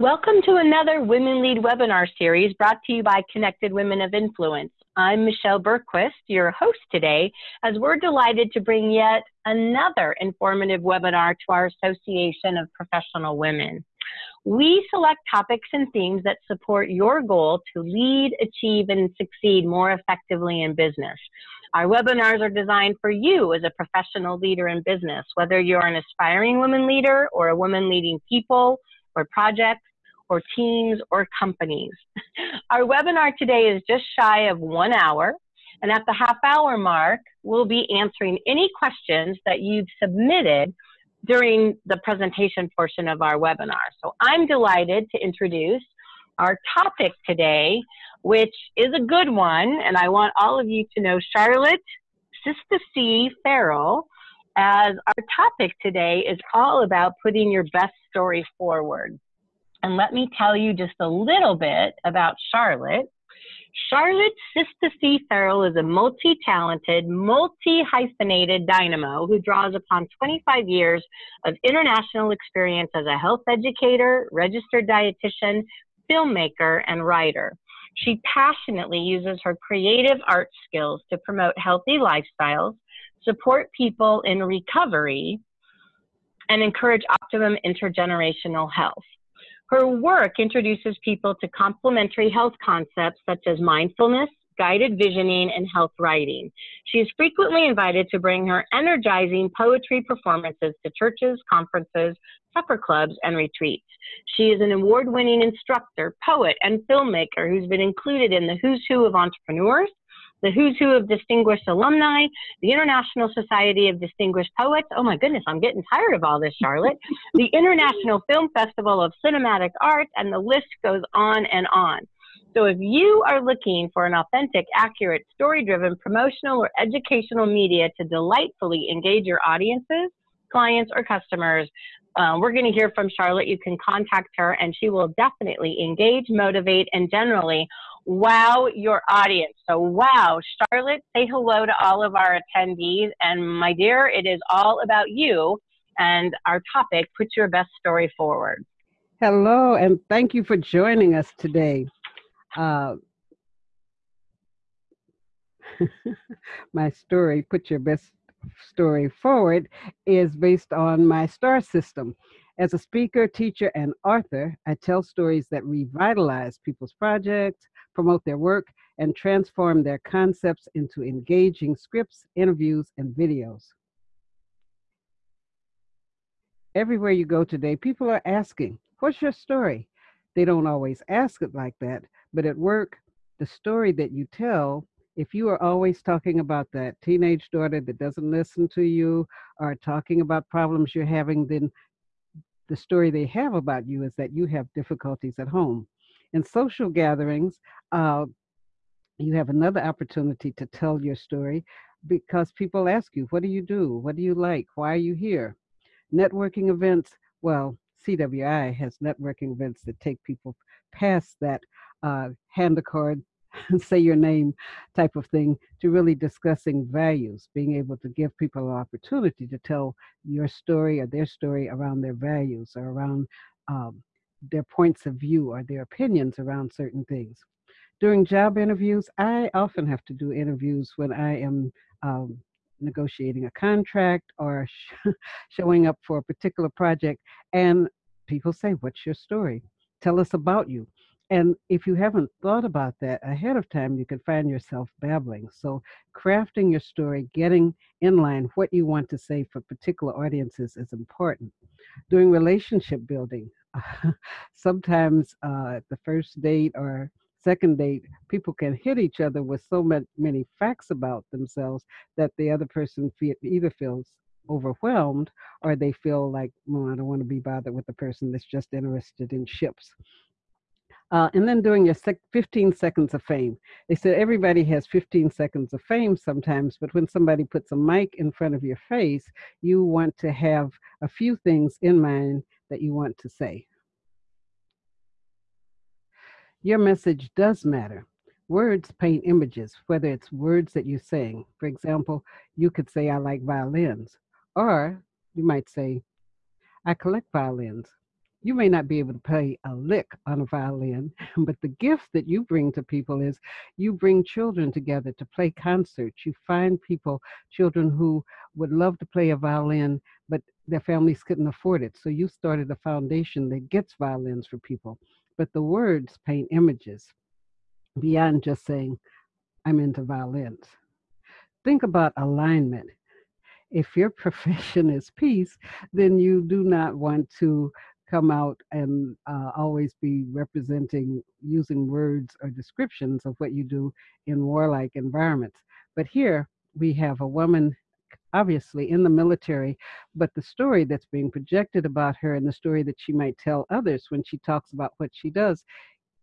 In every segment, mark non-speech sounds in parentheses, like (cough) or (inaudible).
Welcome to another Women Lead webinar series brought to you by Connected Women of Influence. I'm Michelle Bergquist, your host today, as we're delighted to bring yet another informative webinar to our Association of Professional Women. We select topics and themes that support your goal to lead, achieve, and succeed more effectively in business. Our webinars are designed for you as a professional leader in business, whether you're an aspiring woman leader or a woman leading people or projects or teams or companies. (laughs) Our webinar today is just shy of one hour. And at the half hour mark, we'll be answering any questions that you've submitted during the presentation portion of our webinar. So I'm delighted to introduce our topic today, which is a good one. And I want all of you to know Charlotte Sister C. Farrell as our topic today is all about putting your best story forward. And let me tell you just a little bit about Charlotte. Charlotte Sister C. Farrell is a multi-talented, multi-hyphenated dynamo who draws upon 25 years of international experience as a health educator, registered dietitian, filmmaker, and writer. She passionately uses her creative art skills to promote healthy lifestyles, support people in recovery, and encourage optimum intergenerational health. Her work introduces people to complementary health concepts such as mindfulness, guided visioning, and health writing. She is frequently invited to bring her energizing poetry performances to churches, conferences, supper clubs, and retreats. She is an award winning instructor, poet, and filmmaker who's been included in the Who's Who of Entrepreneurs, the Who's Who of Distinguished Alumni, the International Society of Distinguished Poets. Oh my goodness, I'm getting tired of all this, Charlotte. (laughs) the International Film Festival of Cinematic Arts, and the list goes on and on. So if you are looking for an authentic, accurate, story-driven promotional or educational media to delightfully engage your audiences, clients, or customers, uh, we're going to hear from Charlotte. You can contact her and she will definitely engage, motivate, and generally wow your audience. So, wow, Charlotte, say hello to all of our attendees. And my dear, it is all about you and our topic, put your best story forward. Hello, and thank you for joining us today. Uh, (laughs) my story, put your best story forward, is based on my STAR system. As a speaker, teacher, and author, I tell stories that revitalize people's projects, promote their work, and transform their concepts into engaging scripts, interviews, and videos. Everywhere you go today, people are asking, What's your story? They don't always ask it like that, but at work, the story that you tell, if you are always talking about that teenage daughter that doesn't listen to you or talking about problems you're having, then the story they have about you is that you have difficulties at home. In social gatherings, uh, you have another opportunity to tell your story because people ask you, What do you do? What do you like? Why are you here? Networking events, well, CWI has networking events that take people past that uh, hand a card, (laughs) say your name type of thing to really discussing values, being able to give people an opportunity to tell your story or their story around their values or around um, their points of view or their opinions around certain things. During job interviews, I often have to do interviews when I am um, negotiating a contract or sh- (laughs) showing up for a particular project. And people say, What's your story? Tell us about you. And if you haven't thought about that ahead of time, you could find yourself babbling. So, crafting your story, getting in line what you want to say for particular audiences is important. Doing relationship building, (laughs) sometimes uh, the first date or second date, people can hit each other with so many facts about themselves that the other person either feels overwhelmed or they feel like, well, I don't want to be bothered with the person that's just interested in ships. Uh, and then doing your sec- 15 seconds of fame. They said everybody has 15 seconds of fame sometimes, but when somebody puts a mic in front of your face, you want to have a few things in mind that you want to say. Your message does matter. Words paint images, whether it's words that you sing. For example, you could say, I like violins, or you might say, I collect violins. You may not be able to play a lick on a violin, (laughs) but the gift that you bring to people is you bring children together to play concerts. You find people, children who would love to play a violin, but their families couldn't afford it. So you started a foundation that gets violins for people. But the words paint images beyond just saying, I'm into violins. Think about alignment if your (laughs) profession is peace, then you do not want to come out and uh, always be representing using words or descriptions of what you do in warlike environments. But here we have a woman obviously in the military, but the story that's being projected about her and the story that she might tell others when she talks about what she does,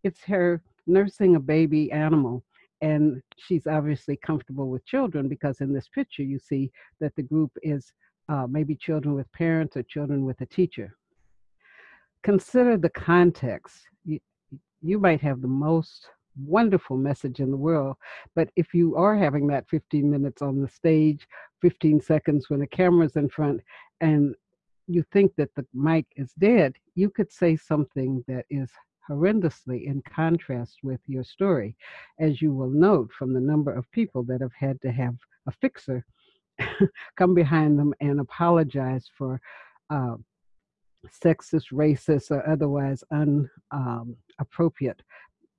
it's her nursing a baby animal. And she's obviously comfortable with children because in this picture you see that the group is uh, maybe children with parents or children with a teacher consider the context. You, you might have the most wonderful message in the world, but if you are having that 15 minutes on the stage, 15 seconds when the camera's in front, and you think that the mic is dead, you could say something that is horrendously in contrast with your story, as you will note from the number of people that have had to have a fixer (laughs) come behind them and apologize for uh, sexist, racist, or otherwise inappropriate um,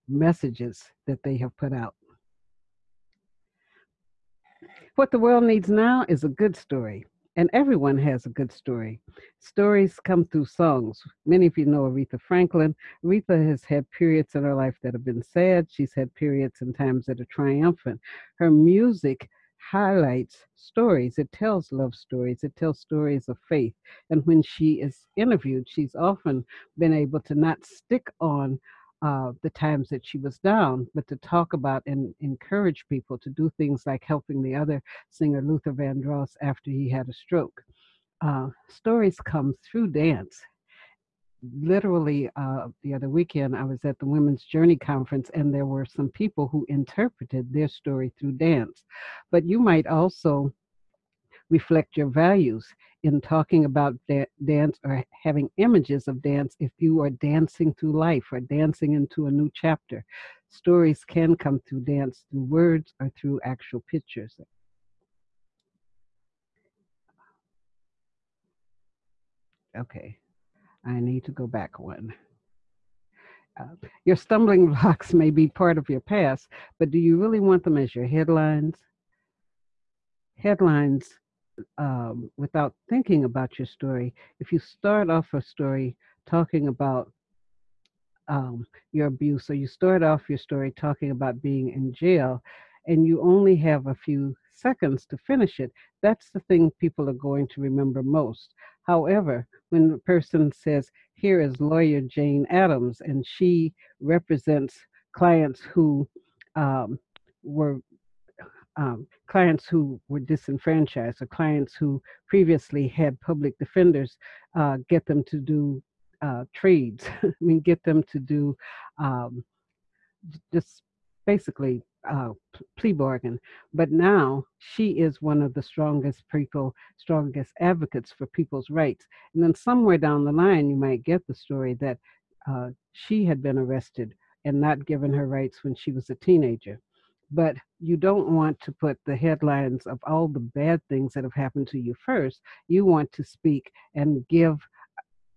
messages that they have put out. What the world needs now is a good story, and everyone has a good story. Stories come through songs. Many of you know Aretha Franklin. Aretha has had periods in her life that have been sad. She's had periods and times that are triumphant. Her music highlights stories. It tells love stories. It tells stories of faith. And when she is interviewed, she's often been able to not stick on uh, the times that she was down, but to talk about and encourage people to do things like helping the other singer Luther Vandross after he had a stroke. Uh, stories come through dance literally uh, the other weekend i was at the women's journey conference and there were some people who interpreted their story through dance. But you might also reflect your values in talking about da- dance or having images of dance if you are dancing through life or dancing into a new chapter. Stories can come through dance through words or through actual pictures. Okay I need to go back one. Uh, your stumbling (laughs) blocks may be part of your past, but do you really want them as your headlines? Headlines um, without thinking about your story. If you start off a story talking about um, your abuse, or you start off your story talking about being in jail, and you only have a few seconds to finish it, that's the thing people are going to remember most. However, when a person says, Here is lawyer Jane Addams, and she represents clients who um, were um, clients who were disenfranchised or clients who previously had public defenders, uh, get them to do uh, trades. (laughs) I mean, get them to do um, just basically uh, plea bargain. But now she is one of the strongest people, strongest advocates for people's rights. And then somewhere down the line, you might get the story that uh, she had been arrested and not given her rights when she was a teenager. But you don't want to put the headlines of all the bad things that have happened to you first. You want to speak and give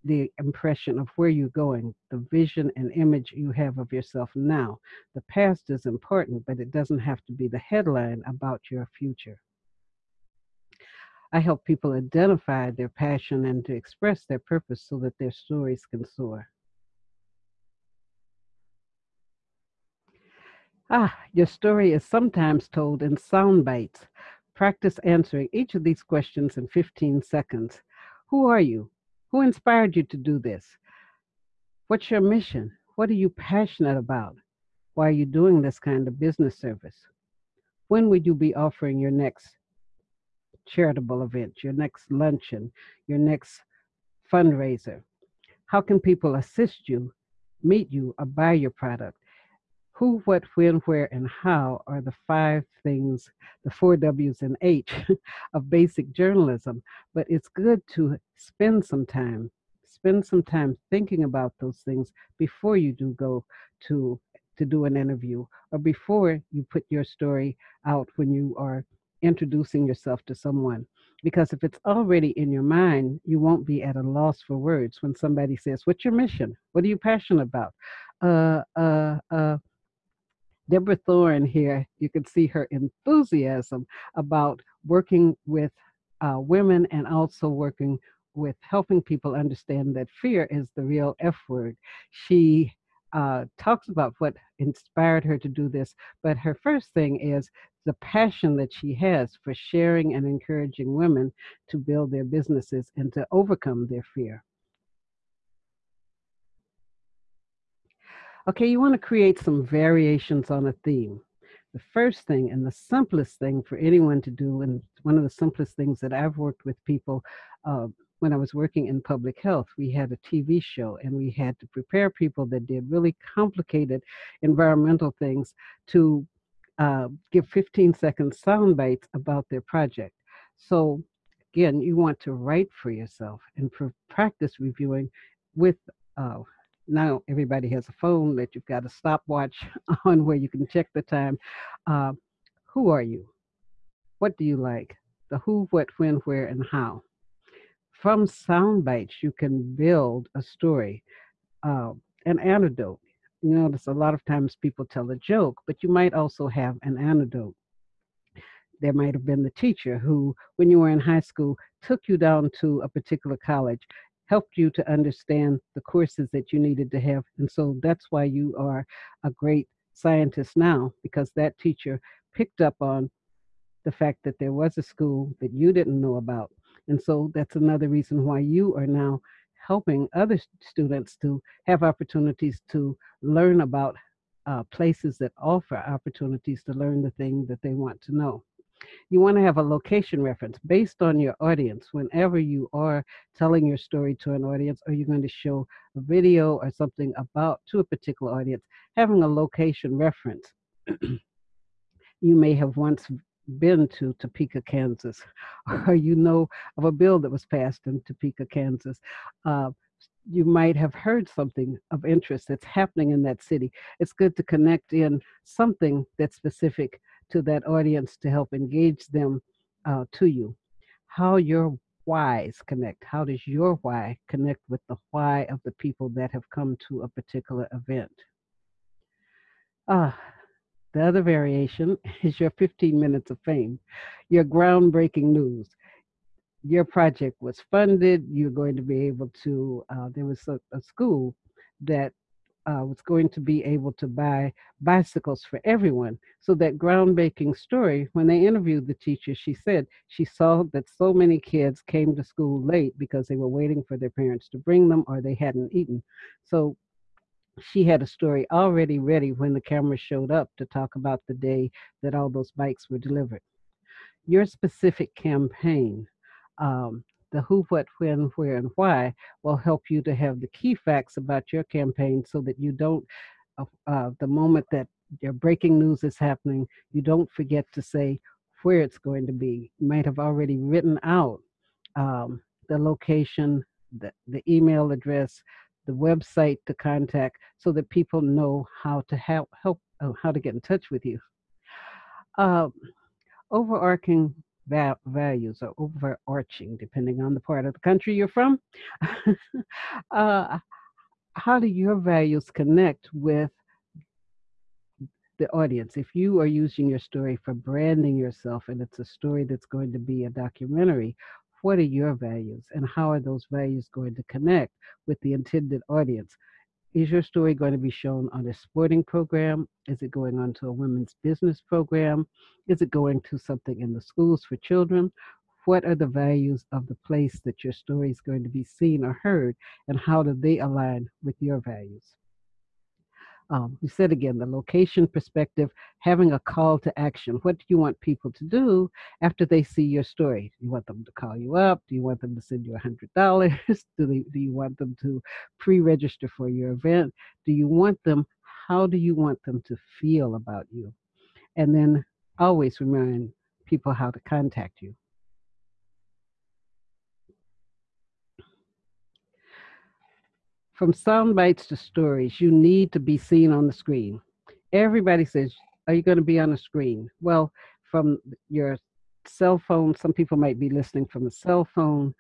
the impression of where you're going, the vision and image you have of yourself now. The past is important, but it doesn't have to be the headline about your future. I help people identify their passion and to express their purpose so that their stories can soar. Ah, your story is sometimes told in sound bites. Practice answering each of these questions in 15 seconds. Who are you? Who inspired you to do this? What's your mission? What are you passionate about? Why are you doing this kind of business service? When would you be offering your next charitable event, your next luncheon, your next fundraiser? How can people assist you, meet you, or buy your product? Who, what, when, where, and how are the five things, the four W's and H (laughs) of basic journalism. But it's good to spend some time spend some time thinking about those things before you do go to to do an interview or before you put your story out when you are introducing yourself to someone. Because if it's already in your mind you won't be at a loss for words when somebody says what's your mission? What are you passionate about? Uh uh uh Deborah Thorne here, you can see her enthusiasm about working with uh, women and also working with helping people understand that fear is the real F word. She uh, talks about what inspired her to do this, but her first thing is the passion that she has for sharing and encouraging women to build their businesses and to overcome their fear. Okay, you want to create some variations on a theme. The first thing and the simplest thing for anyone to do, and one of the simplest things that I've worked with people uh, when I was working in public health, we had a TV show and we had to prepare people that did really complicated environmental things to uh, give 15 second sound bites about their project. So again, you want to write for yourself and practice reviewing with uh, now everybody has a phone that you've got a stopwatch (laughs) on where you can check the time. Uh, who are you? What do you like? The who, what, when, where, and how from sound bites, you can build a story, uh, an anecdote. You notice a lot of times people tell a joke, but you might also have an anecdote. There might have been the teacher who, when you were in high school, took you down to a particular college, helped you to understand the courses that you needed to have. And so that's why you are a great scientist now, because that teacher picked up on the fact that there was a school that you didn't know about and so that's another reason why you are now helping other students to have opportunities to learn about uh, places that offer opportunities to learn the thing that they want to know. You want to have a location reference based on your audience. Whenever you are telling your story to an audience, or you're going to show a video or something about to a particular audience, having a location reference. (clears throat) you may have once been to Topeka, Kansas, (laughs) or you know of a bill that was passed in Topeka, Kansas, uh, you might have heard something of interest that's happening in that city. It's good to connect in something that's specific to that audience to help engage them uh, to you. How your whys connect. How does your why connect with the why of the people that have come to a particular event? Ah, the other variation (laughs) is your 15 minutes of fame, your groundbreaking news. Your project was funded. You're going to be able to, uh, there was a, a school that uh, was going to be able to buy bicycles for everyone. So that groundbreaking story, when they interviewed the teacher, she said she saw that so many kids came to school late because they were waiting for their parents to bring them or they hadn't eaten. So she had a story already ready when the camera showed up to talk about the day that all those bikes were delivered. Your specific campaign, um, the who, what, when, where, and why, will help you to have the key facts about your campaign so that you don't, uh, uh, the moment that your breaking news is happening, you don't forget to say where it's going to be. You might have already written out um, the location, the, the email address, the website to contact so that people know how to help, help uh, how to get in touch with you. Uh, overarching va- values or overarching, depending on the part of the country you're from. (laughs) uh, how do your values connect with the audience? If you are using your story for branding yourself and it's a story that's going to be a documentary, what are your values and how are those values going to connect with the intended audience? Is your story going to be shown on a sporting program? Is it going on to a women's business program? Is it going to something in the schools for children? What are the values of the place that your story is going to be seen or heard, and how do they align with your values? Um, we said again, the location perspective, having a call to action. What do you want people to do after they see your story? Do you want them to call you up? Do you want them to send you a $100? (laughs) do, they, do you want them to pre register for your event? Do you want them, how do you want them to feel about you? And then always remind people how to contact you. From sound bites to stories, you need to be seen on the screen. Everybody says, Are you going to be on the screen? Well, from your cell phone, some people might be listening from a cell phone.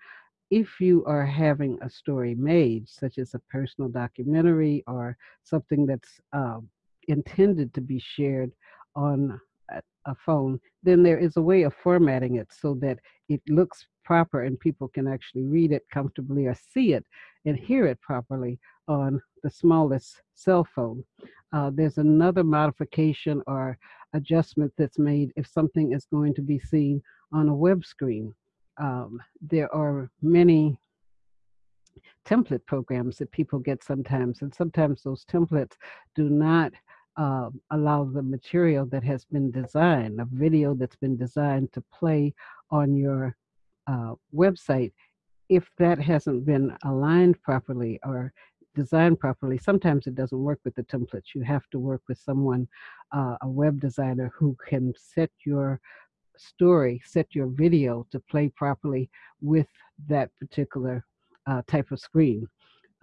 If you are having a story made, such as a personal documentary or something that's um, intended to be shared on a, a phone, then there is a way of formatting it so that it looks proper and people can actually read it comfortably or see it and hear it properly on the smallest cell phone. Uh, there's another modification or adjustment that's made if something is going to be seen on a web screen. Um, there are many template programs that people get sometimes, and sometimes those templates do not uh, allow the material that has been designed, a video that's been designed to play on your uh, website, if that hasn't been aligned properly or designed properly, sometimes it doesn't work with the templates. You have to work with someone, uh, a web designer who can set your story, set your video to play properly with that particular uh, type of screen.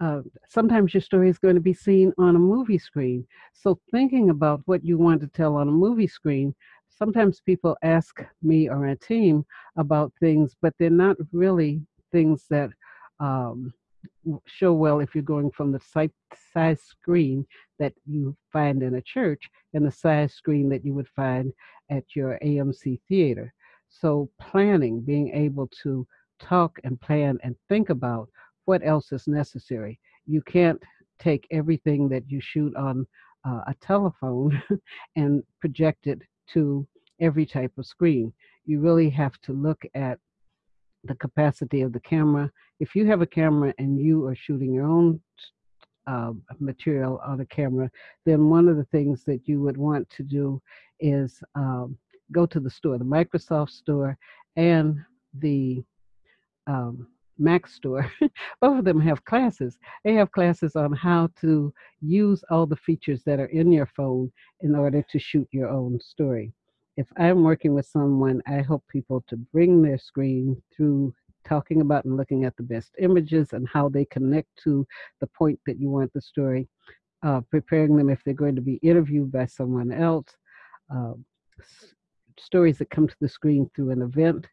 Uh, sometimes your story is going to be seen on a movie screen. So, thinking about what you want to tell on a movie screen, sometimes people ask me or my team about things, but they're not really things that um, show well if you're going from the size screen that you find in a church and the size screen that you would find at your AMC theater. So, planning, being able to talk and plan and think about what else is necessary. You can't take everything that you shoot on uh, a telephone (laughs) and project it to every type of screen. You really have to look at the capacity of the camera. If you have a camera and you are shooting your own uh, material on a camera, then one of the things that you would want to do is um, go to the store, the Microsoft store and the um, Mac store, (laughs) both of them have classes. They have classes on how to use all the features that are in your phone in order to shoot your own story. If I'm working with someone, I help people to bring their screen through talking about and looking at the best images and how they connect to the point that you want the story, uh, preparing them if they're going to be interviewed by someone else, uh, stories that come to the screen through an event,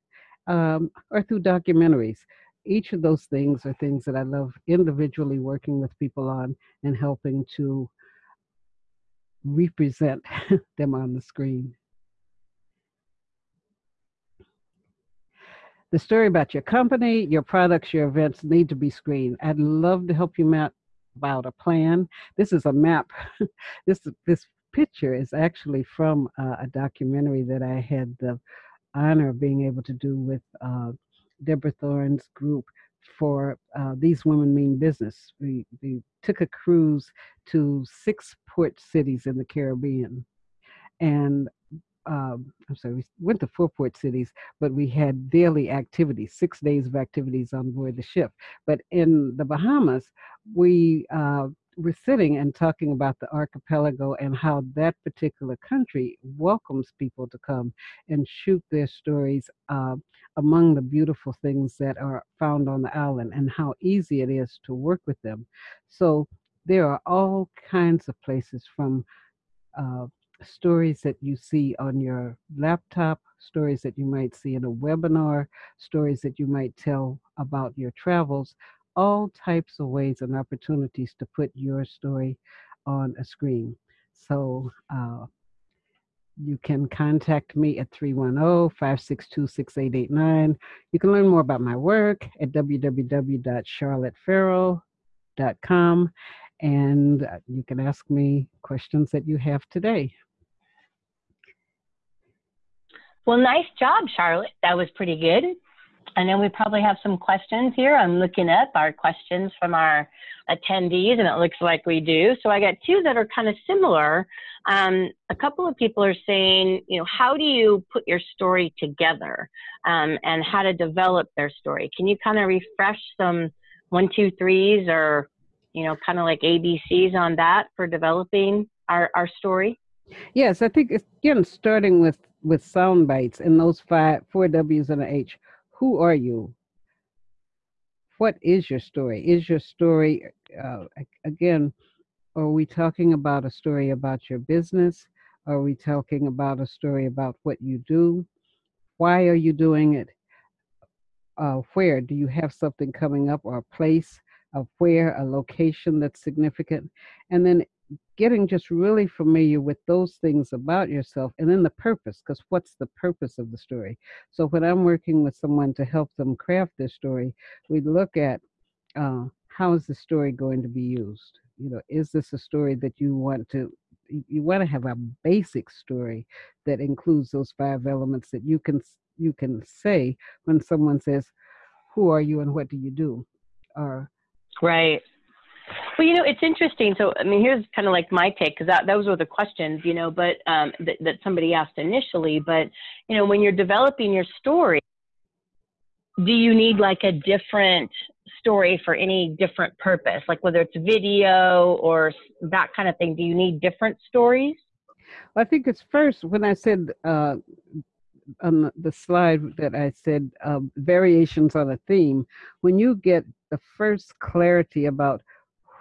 um, or through documentaries each of those things are things that I love individually working with people on and helping to represent (laughs) them on the screen. The story about your company, your products, your events need to be screened. I'd love to help you map out a plan. This is a map. (laughs) this this picture is actually from uh, a documentary that I had the honor of being able to do with uh, Deborah Thorne's group for uh, These Women Mean Business. We, we took a cruise to six port cities in the Caribbean. And um, I'm sorry, we went to four port cities, but we had daily activities, six days of activities on board the ship. But in the Bahamas, we uh, were sitting and talking about the archipelago and how that particular country welcomes people to come and shoot their stories uh, among the beautiful things that are found on the island and how easy it is to work with them. So there are all kinds of places from uh, stories that you see on your laptop, stories that you might see in a webinar, stories that you might tell about your travels, all types of ways and opportunities to put your story on a screen. So uh, you can contact me at 310-562-6889. You can learn more about my work at www.charlottefarrell.com and uh, you can ask me questions that you have today. Well, nice job, Charlotte. That was pretty good. I know we probably have some questions here. I'm looking up our questions from our attendees, and it looks like we do. So I got two that are kind of similar. Um, a couple of people are saying, you know, how do you put your story together um, and how to develop their story? Can you kind of refresh some one, two, threes or, you know, kind of like ABCs on that for developing our, our story? Yes, I think it's again starting with with sound bites and those five four W's and an H. Who are you? What is your story? Is your story uh, again, are we talking about a story about your business? Are we talking about a story about what you do? Why are you doing it? Uh, where do you have something coming up or a place of where a location that's significant? And then getting just really familiar with those things about yourself and then the purpose because what's the purpose of the story? So when i'm working with someone to help them craft their story we look at uh, how is the story going to be used? You know is this a story that you want to you want to have a basic story that includes those five elements that you can you can say when someone says who are you and what do you do? or right well, you know, it's interesting. So, I mean, here's kind of like my take because that those were the questions, you know, but um, that, that somebody asked initially. But you know, when you're developing your story, do you need like a different story for any different purpose, like whether it's video or that kind of thing? Do you need different stories? Well, I think it's first when I said uh, on the slide that I said uh, variations on a theme. When you get the first clarity about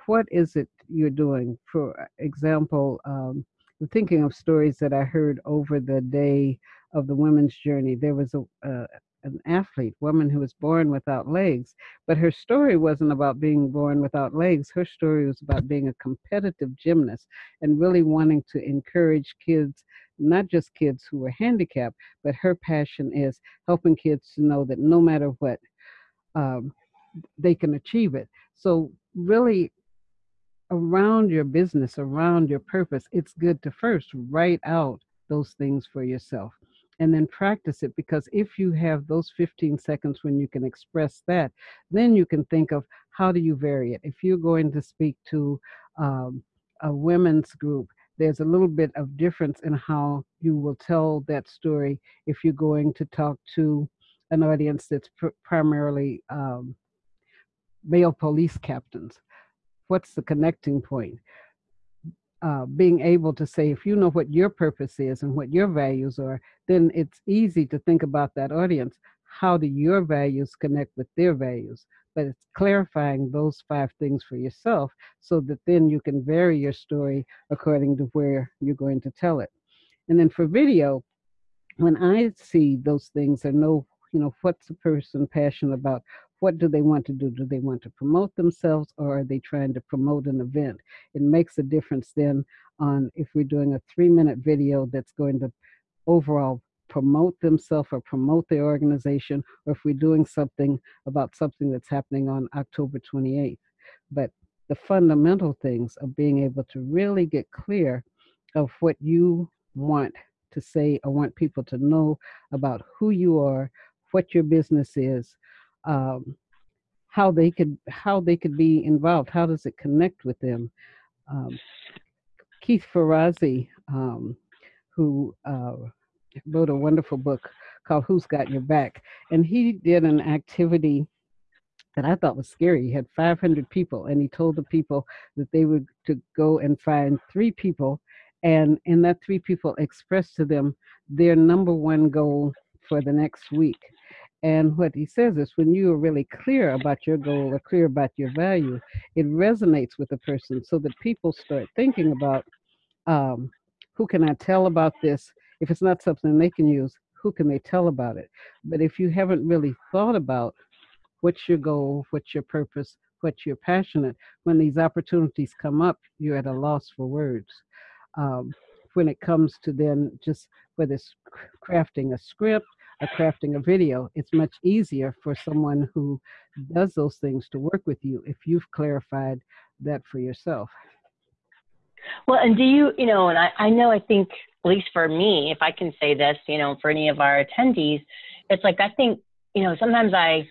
what is it you're doing? For example, um, thinking of stories that I heard over the day of the women's journey. There was a, uh, an athlete, woman who was born without legs, but her story wasn't about being born without legs. Her story was about being a competitive gymnast and really wanting to encourage kids, not just kids who were handicapped, but her passion is helping kids to know that no matter what, um, they can achieve it. So really around your business, around your purpose, it's good to first write out those things for yourself and then practice it because if you have those 15 seconds when you can express that, then you can think of how do you vary it. If you're going to speak to um, a women's group, there's a little bit of difference in how you will tell that story if you're going to talk to an audience that's pr- primarily um, male police captains what's the connecting point? Uh, being able to say, if you know what your purpose is and what your values are, then it's easy to think about that audience. How do your values connect with their values? But it's clarifying those five things for yourself so that then you can vary your story according to where you're going to tell it. And then for video, when I see those things and know, you know, what's the person passionate about, what do they want to do? Do they want to promote themselves or are they trying to promote an event? It makes a difference then on if we're doing a three minute video that's going to overall promote themselves or promote their organization, or if we're doing something about something that's happening on October 28th. But the fundamental things of being able to really get clear of what you want to say or want people to know about who you are, what your business is, um, how they could how they could be involved. How does it connect with them? Um, Keith Ferrazzi, um, who uh, wrote a wonderful book called "Who's Got Your Back," and he did an activity that I thought was scary. He had 500 people, and he told the people that they were to go and find three people, and and that three people express to them their number one goal for the next week. And what he says is when you are really clear about your goal or clear about your value, it resonates with the person so that people start thinking about um, who can I tell about this? If it's not something they can use, who can they tell about it? But if you haven't really thought about what's your goal, what's your purpose, what you're passionate, when these opportunities come up, you're at a loss for words. Um, when it comes to then just whether it's crafting a script or crafting a video, it's much easier for someone who does those things to work with you if you've clarified that for yourself. Well, and do you, you know, and I, I know I think, at least for me, if I can say this, you know, for any of our attendees, it's like I think, you know, sometimes I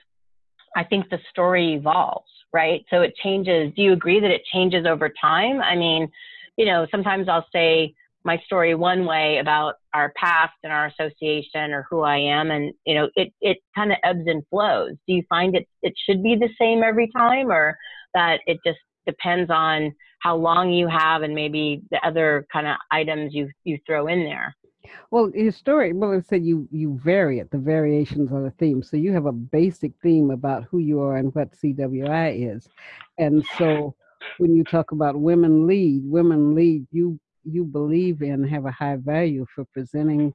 I think the story evolves, right? So it changes. Do you agree that it changes over time? I mean, you know, sometimes I'll say, my story one way about our past and our association or who I am. And, you know, it, it kind of ebbs and flows. Do you find it, it should be the same every time or that it just depends on how long you have and maybe the other kind of items you, you throw in there? Well, your story, well, it said you you vary it, the variations on the theme. So you have a basic theme about who you are and what CWI is, and so when you talk about women lead, women lead, you you believe in have a high value for presenting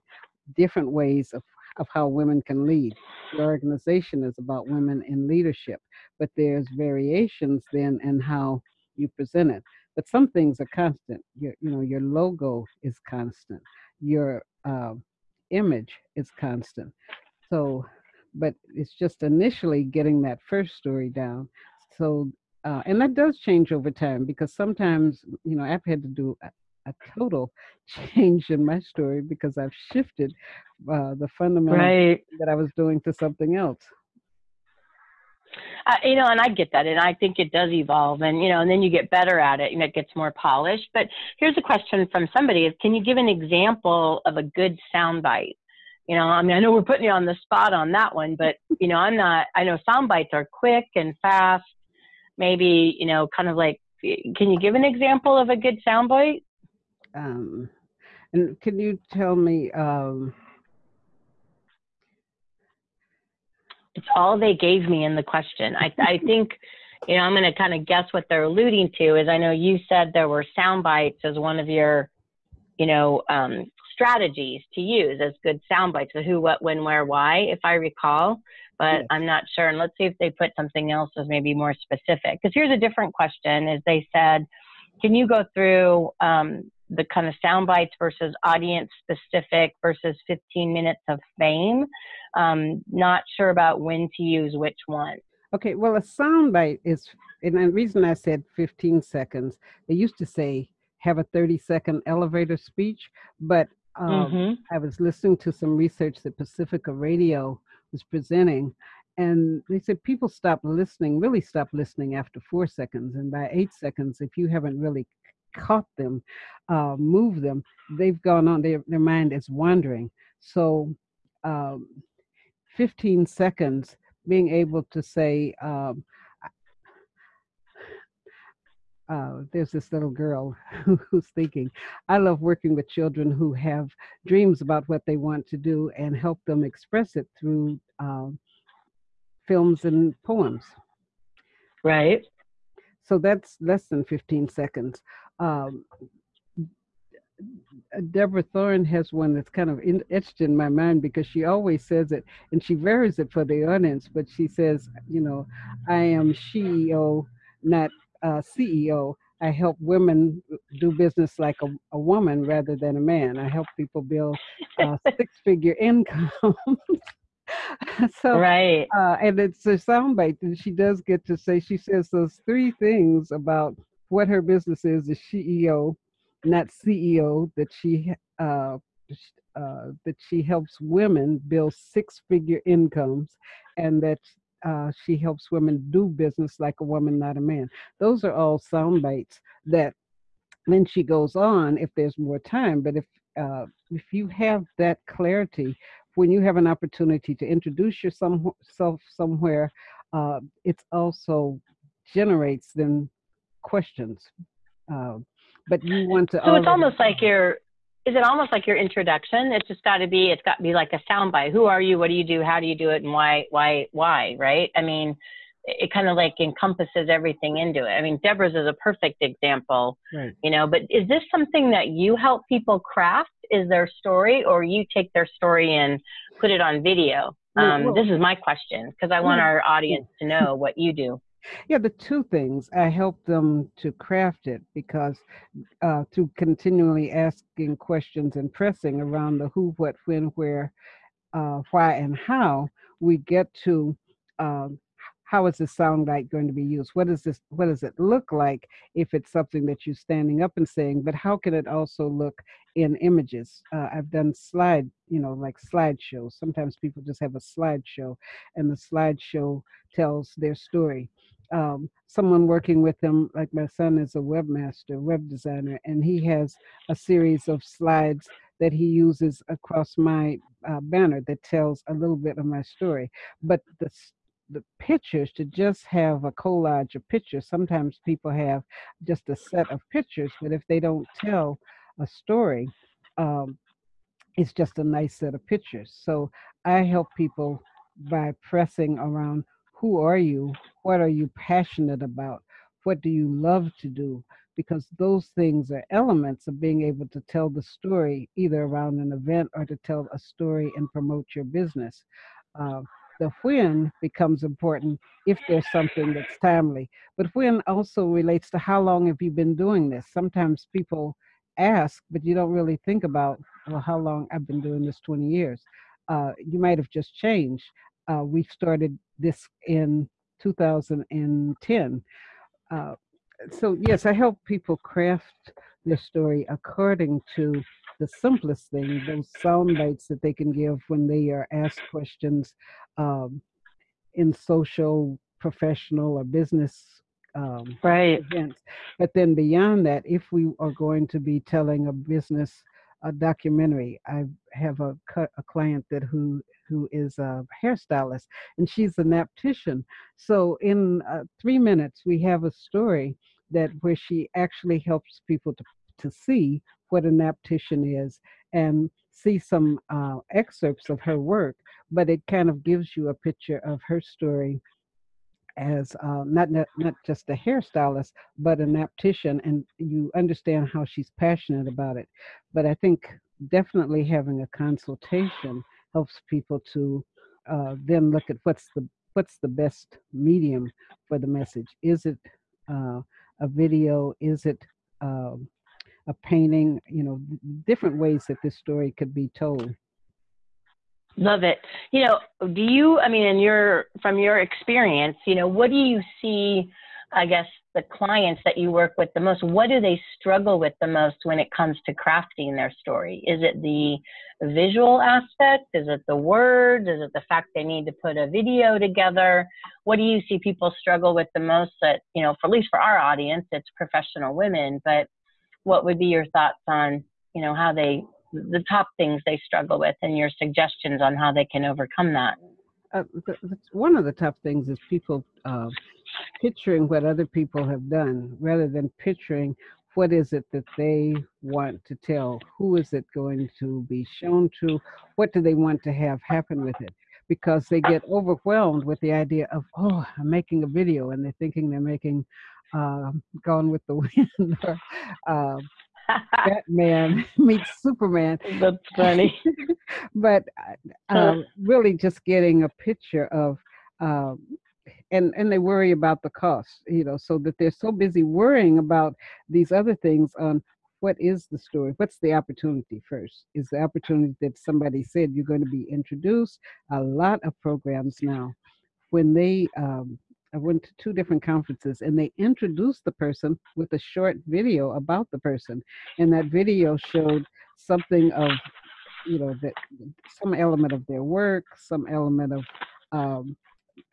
different ways of, of how women can lead. Your organization is about women in leadership, but there's variations then in how you present it. But some things are constant. Your, you know, your logo is constant. Your uh, image is constant. So, but it's just initially getting that first story down. So, uh, and that does change over time because sometimes, you know, I've had to do a, total (laughs) change in my story because I've shifted uh, the fundamental right. that I was doing to something else. Uh, you know, and I get that, and I think it does evolve, and you know, and then you get better at it, and it gets more polished. But here's a question from somebody: Is can you give an example of a good soundbite? You know, I mean, I know we're putting you on the spot on that one, but you know, I'm not. I know sound bites are quick and fast. Maybe you know, kind of like. Can you give an example of a good sound bite? Um, and can you tell me? Um, it's all they gave me in the question. I, I (laughs) think, you know, I'm going to kind of guess what they're alluding to. Is I know you said there were sound bites as one of your, you know, um, strategies to use as good sound bites of who, what, when, where, why, if I recall. But yes. I'm not sure. And let's see if they put something else as maybe more specific. Because here's a different question: Is they said, can you go through um, the kind of sound bites versus audience specific versus 15 minutes of fame? Um, not sure about when to use which one. Okay, well, a sound bite is, and the reason I said 15 seconds, they used to say have a 30 second elevator speech, but um, mm-hmm. I was listening to some research that Pacifica Radio was presenting, and they said people stop listening, really stop listening after four seconds. And by eight seconds, if you haven't really caught them, uh, move them, they've gone on, their, their mind is wandering. So, um, 15 seconds, being able to say, um, uh, there's this little girl who's thinking, I love working with children who have dreams about what they want to do and help them express it through uh, films and poems. Right. So that's less than 15 seconds. Um, Deborah Thorne has one that's kind of in, etched in my mind because she always says it and she varies it for the audience, but she says, you know, I am CEO, not uh, CEO. I help women do business like a, a, woman rather than a man. I help people build uh, (laughs) six figure income. (laughs) so right, uh, and it's a soundbite, and she does get to say she says those three things about what her business is: is CEO, not CEO. That she uh, uh, that she helps women build six figure incomes, and that uh, she helps women do business like a woman, not a man. Those are all sound bites that then she goes on if there's more time. But if uh, if you have that clarity, when you have an opportunity to introduce yourself somewhere, uh, it also generates then questions. Uh, but you want to. So it's almost like you're is it almost like your introduction? It's just got to be, it's got to be like a soundbite. Who are you? What do you do? How do you do it? And why, why, why, right? I mean, it kind of like encompasses everything into it. I mean, Deborah's is a perfect example, right. you know, but is this something that you help people craft? Is their story or you take their story and put it on video? Um, well, this is my question because I want our audience to know what you do. Yeah, the two things I help them to craft it because uh, through continually asking questions and pressing around the who, what, when, where, uh, why, and how, we get to um, how is this sound like going to be used? What is this? What does it look like if it's something that you're standing up and saying? But how can it also look in images? Uh, I've done slide, you know, like slideshows. Sometimes people just have a slideshow, and the slideshow tells their story. Um, someone working with them, like my son, is a webmaster, web designer, and he has a series of slides that he uses across my uh, banner that tells a little bit of my story. But the the pictures to just have a collage of pictures. Sometimes people have just a set of pictures, but if they don't tell a story, um, it's just a nice set of pictures. So I help people by pressing around who are you? What are you passionate about? what do you love to do? Because those things are elements of being able to tell the story either around an event or to tell a story and promote your business. Uh, the when becomes important if there's something that's timely. But when also relates to how long have you been doing this? Sometimes people ask, but you don't really think about, well, how long I've been doing this 20 years. Uh, you might have just changed. Uh, we started this in 2010. Uh, so yes, I help people craft their story according to the simplest thing, those sound bites that they can give when they are asked questions um, in social, professional, or business um, right. events. But then beyond that, if we are going to be telling a business a documentary, I have a, a client that who who is a hairstylist, and she's a naptician. So in uh, three minutes, we have a story that where she actually helps people to to see what a naptician is and see some uh, excerpts of her work, but it kind of gives you a picture of her story as uh, not, not not just a hairstylist, but a naptician, and you understand how she's passionate about it. But I think definitely having a consultation helps people to uh, then look at what's the what's the best medium for the message. Is it uh, a video? Is it um, a painting? You know, different ways that this story could be told. Love it. You know, do you? I mean, in your from your experience, you know, what do you see? I guess the clients that you work with the most, what do they struggle with the most when it comes to crafting their story? Is it the visual aspect? Is it the words? Is it the fact they need to put a video together? What do you see people struggle with the most that, you know, for at least for our audience, it's professional women, but what would be your thoughts on, you know, how they the top things they struggle with and your suggestions on how they can overcome that. Uh, one of the tough things is people uh, picturing what other people have done rather than picturing what is it that they want to tell who is it going to be shown to what do they want to have happen with it because they get overwhelmed with the idea of oh i'm making a video and they're thinking they're making uh, gone with the (laughs) wind or uh, Batman (laughs) meets Superman. (laughs) That's funny. but uh, um, really, just getting a picture of, um, and and they worry about the cost, you know, so that they're so busy worrying about these other things on what is the story what's the opportunity first is the opportunity that somebody said you're going to be introduced a lot of programs now when they um, I went to two different conferences and they introduced the person with a short video about the person. And that video showed something of, you know, that some element of their work, some element of um,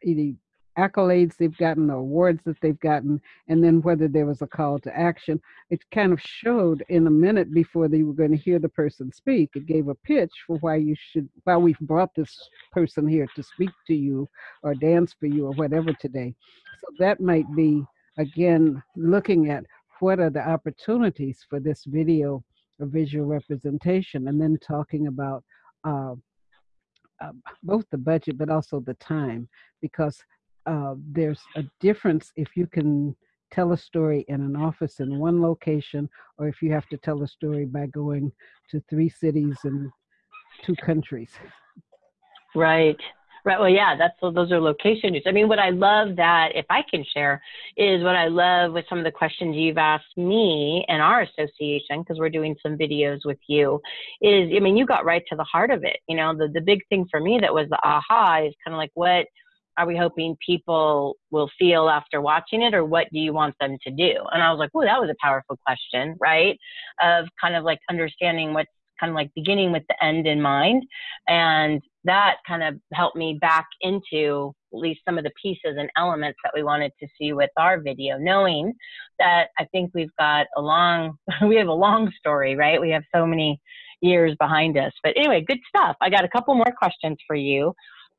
either accolades they've gotten, the awards that they've gotten, and then whether there was a call to action. It kind of showed in a minute before they were going to hear the person speak. It gave a pitch for why you should, why we've brought this person here to speak to you or dance for you or whatever today. So that might be, again, looking at what are the opportunities for this video or visual representation and then talking about uh, uh, both the budget but also the time because uh, there's a difference if you can tell a story in an office in one location or if you have to tell a story by going to three cities and two countries. Right. Right. Well, yeah, that's those are location news. I mean, what I love that, if I can share, is what I love with some of the questions you've asked me and our association, because we're doing some videos with you, is I mean, you got right to the heart of it. You know, the the big thing for me that was the aha is kind of like what are we hoping people will feel after watching it or what do you want them to do? And i was like oh that was a powerful question right? Of kind of like understanding what's kind of like beginning with the end in mind. And that kind of helped me back into at least some of the pieces and elements that we wanted to see with our video knowing that i think we've got a long (laughs) we have a long story right? We have so many years behind us. But anyway good stuff. I got a couple more questions for you.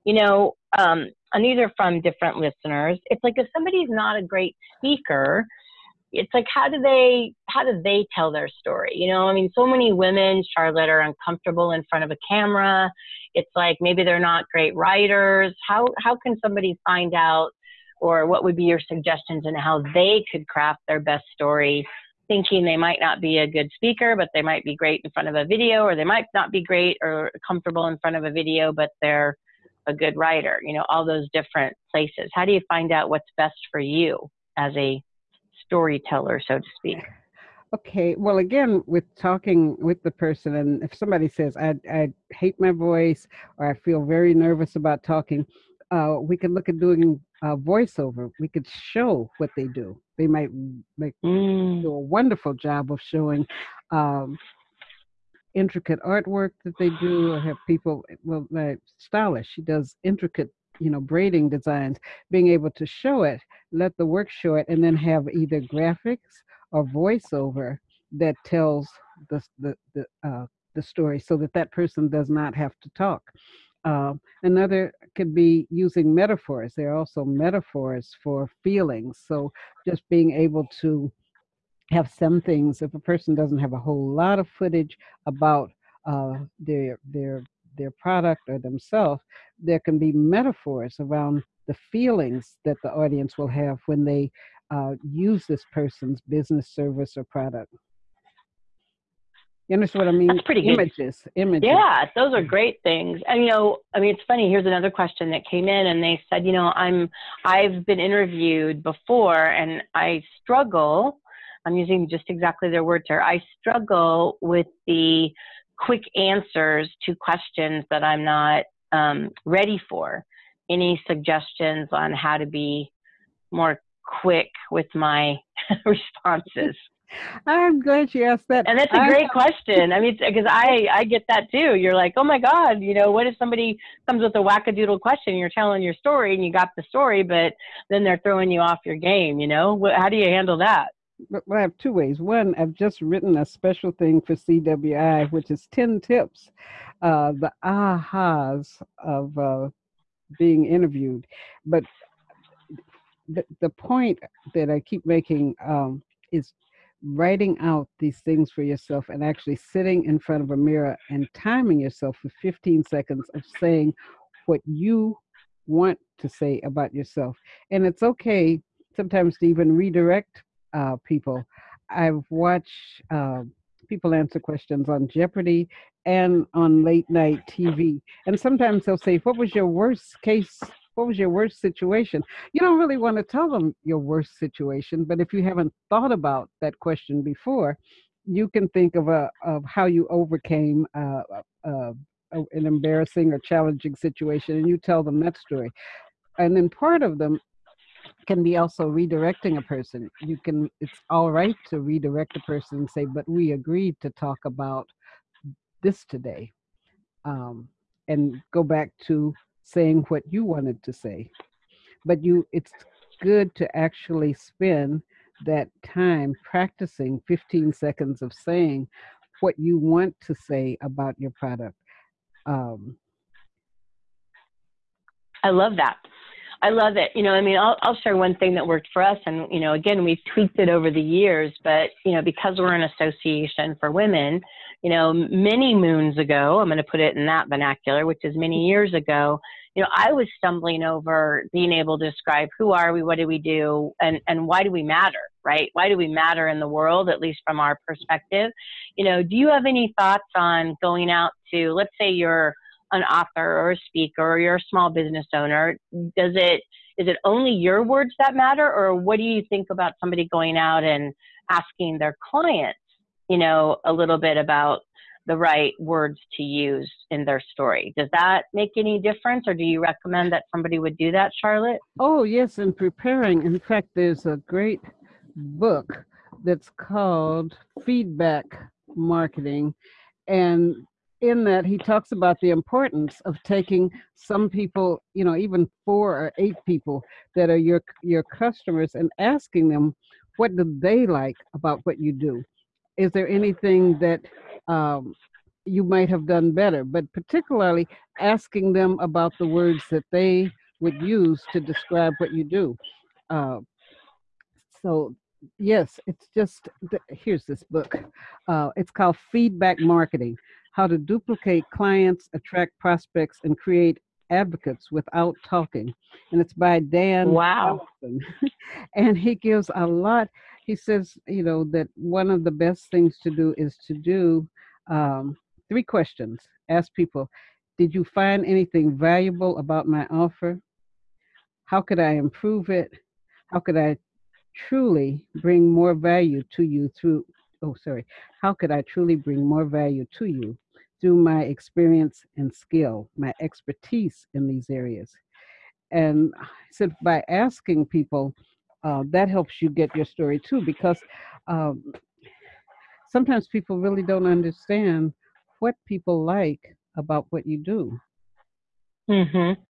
You know, um, and these are from different listeners. It's like if somebody's not a great speaker, it's like how do they how do they tell their story? You know, I mean, so many women, Charlotte, are uncomfortable in front of a camera. It's like maybe they're not great writers. How how can somebody find out or what would be your suggestions and how they could craft their best story thinking they might not be a good speaker but they might be great in front of a video or they might not be great or comfortable in front of a video but they're a good writer you know all those different places how do you find out what's best for you as a storyteller so to speak Okay, well, again, with talking with the person, and if somebody says, I, I hate my voice or I feel very nervous about talking, uh, we could look at doing a voiceover. We could show what they do. They might make Mm. do a wonderful job of showing um, intricate artwork that they do. Have people, well, my stylist, she does intricate, you know, braiding designs. Being able to show it, let the work show it, and then have either graphics or voiceover that tells the the the, uh, the story, so that that person does not have to talk. Um, another could be using metaphors. There are also metaphors for feelings. So just being able to have some things, if a person doesn't have a whole lot of footage about uh, their their their product or themselves, there can be metaphors around the feelings that the audience will have when they uh, use this person's business, service, or product. You understand what I mean? That's pretty good. Images, images. Yeah, those are great things. And you know, I mean, it's funny. Here's another question that came in, and they said, you know, I'm, I've been interviewed before, and I struggle. I'm using just exactly their words here. I struggle with the quick answers to questions that I'm not um, ready for. Any suggestions on how to be more quick with my (laughs) responses? (laughs) I'm glad you asked that. And that's a great question. I mean, because I I get that too. You're like, oh my god, you know, what if somebody comes with a wackadoodle question? You're telling your story and you got the story, but then they're throwing you off your game. You know, how do you handle that? But well, I have two ways. One, I've just written a special thing for CWI, which is 10 tips, uh, the ahas of uh, being interviewed. But the, the point that I keep making um, is writing out these things for yourself and actually sitting in front of a mirror and timing yourself for 15 seconds of saying what you want to say about yourself. And it's okay sometimes to even redirect uh, people. I've watched uh, people answer questions on Jeopardy and on late night TV. And sometimes they'll say, What was your worst case? What was your worst situation? You don't really want to tell them your worst situation, but if you haven't thought about that question before, you can think of a of how you overcame uh, uh, an embarrassing or challenging situation, and you tell them that story. And then part of them can be also redirecting a person. You can, it's all right to redirect a person and say, but we agreed to talk about this today. Um, and go back to saying what you wanted to say. But you, it's good to actually spend that time practicing 15 seconds of saying what you want to say about your product. Um, I love that. I love it. You know, I mean, I'll, I'll share one thing that worked for us. And, you know, again, we've tweaked it over the years, but, you know, because we're an association for women, you know, many moons ago, I'm going to put it in that vernacular, which is many years ago, you know, I was stumbling over being able to describe who are we, what do we do, and, and why do we matter, right? Why do we matter in the world, at least from our perspective? You know, do you have any thoughts on going out to, let's say you're, an author or a speaker or you're a small business owner does it is it only your words that matter or what do you think about somebody going out and asking their clients you know a little bit about the right words to use in their story does that make any difference or do you recommend that somebody would do that charlotte Oh, yes, in preparing. In fact, there's a great book that's called Feedback Marketing. And in that, he talks about the importance of taking some people, you know, even four or eight people that are your your customers and asking them what do they like about what you do. Is there anything that um, you might have done better? But particularly asking them about the words that they would use to describe what you do. Uh, so yes, it's just here's this book. Uh, it's called Feedback Marketing: How to Duplicate Clients, Attract Prospects, and Create advocates without talking, and it's by Dan. Wow. (laughs) and he gives a lot. He says, you know, that one of the best things to do is to do um, three questions. Ask people, did you find anything valuable about my offer? How could I improve it? How could I truly bring more value to you through, oh, sorry, how could I truly bring more value to you through my experience and skill, my expertise in these areas? And I said, by asking people, uh, that helps you get your story too, because um, sometimes people really don't understand what people like about what you do. Mm-hmm.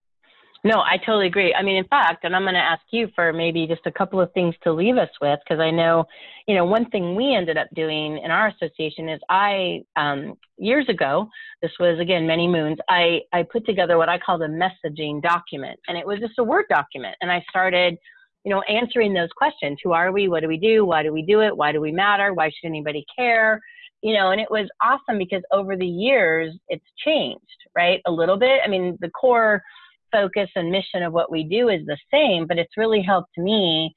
No, I totally agree. I mean, in fact, and I'm going to ask you for maybe just a couple of things to leave us with, because I know, you know, one thing we ended up doing in our association is I, um, years ago, this was again many moons, I, I put together what I called a messaging document, and it was just a Word document. And I started, you know, answering those questions Who are we? What do we do? Why do we do it? Why do we matter? Why should anybody care? you know, and it was awesome because over the years it's changed, right? A little bit. I mean, the core focus and mission of what we do is the same, but it's really helped me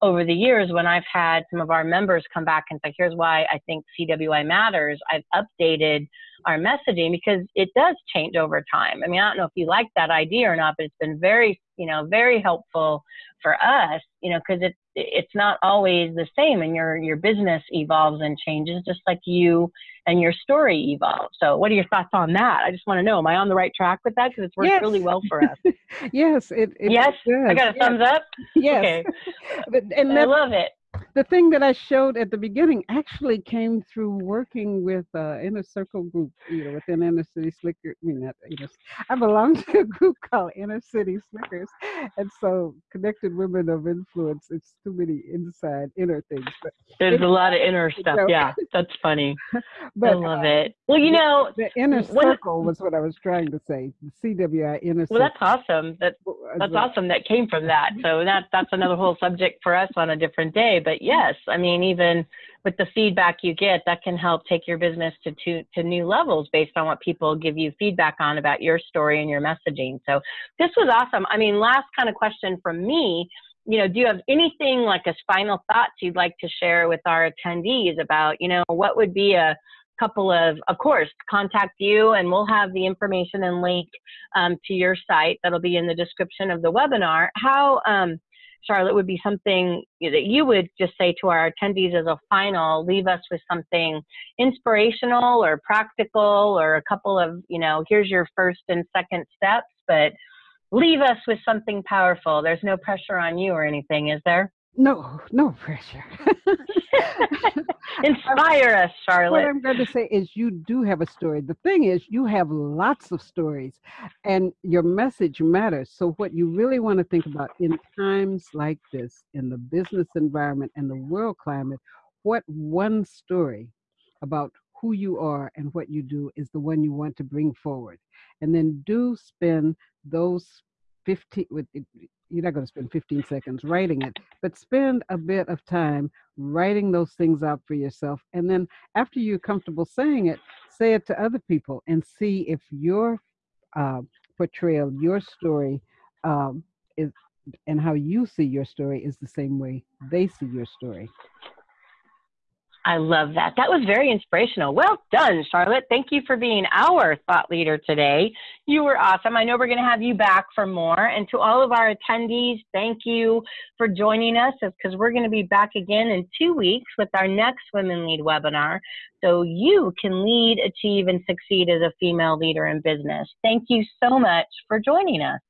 over the years when I've had some of our members come back and say, here's why I think CWI matters. I've updated our messaging because it does change over time. I mean, I don't know if you like that idea or not, but it's been very, you know, very helpful for us, you know, because it, it's not always the same and your, your business evolves and changes just like you and your story evolves. So what are your thoughts on that? I just want to know, am I on the right track with that? Because it's worked yes. really well for us. (laughs) yes. It, it yes. I got a yes. thumbs up. Yes. Okay. (laughs) but, and I love it the thing that I showed at the beginning actually came through working with uh, Inner Circle Group, you know, within Inner City Slickers. I mean, not, you know, I belong to a group (laughs) called Inner City Slickers, and so Connected Women of Influence. It's too many inside inner things. But There's a lot of inner stuff. know, yeah, that's funny. (laughs) but, I love uh, it. Well, you know, the, the inner circle was what I was trying to say. The CWI inner. Well, that's awesome. That that's awesome. That came from that. So that that's another whole subject for us on a different day. But yes, I mean, even with the feedback you get, that can help take your business to, to, to new levels based on what people give you feedback on about your story and your messaging. So this was awesome. I mean, last kind of question from me, you know, do you have anything like as final thoughts you'd like to share with our attendees about, you know, what would be a couple of, of course, contact you and we'll have the information and link um, to your site that'll be in the description of the webinar. How, um, Charlotte, would be something that you would just say to our attendees as a final, leave us with something inspirational or practical or a couple of, you know, here's your first and second steps, but leave us with something powerful. There's no pressure on you or anything, is there? No, no pressure. (laughs) Inspire us, Charlotte. What I'm going to say is, you do have a story. The thing is, you have lots of stories, and your message matters. So, what you really want to think about in times like this, in the business environment and the world climate, what one story about who you are and what you do is the one you want to bring forward. And then do spend those 15 with you're not going to spend 15 seconds writing it, but spend a bit of time writing those things out for yourself. And then after you're comfortable saying it, say it to other people and see if your uh, portrayal, your story, um, is and how you see your story is the same way they see your story. I love that. That was very inspirational. Well done, Charlotte. Thank you for being our thought leader today. You were awesome. I know we're going to have you back for more. And to all of our attendees, thank you for joining us because we're going to be back again in two weeks with our next Women Lead webinar so you can lead, achieve, and succeed as a female leader in business. Thank you so much for joining us.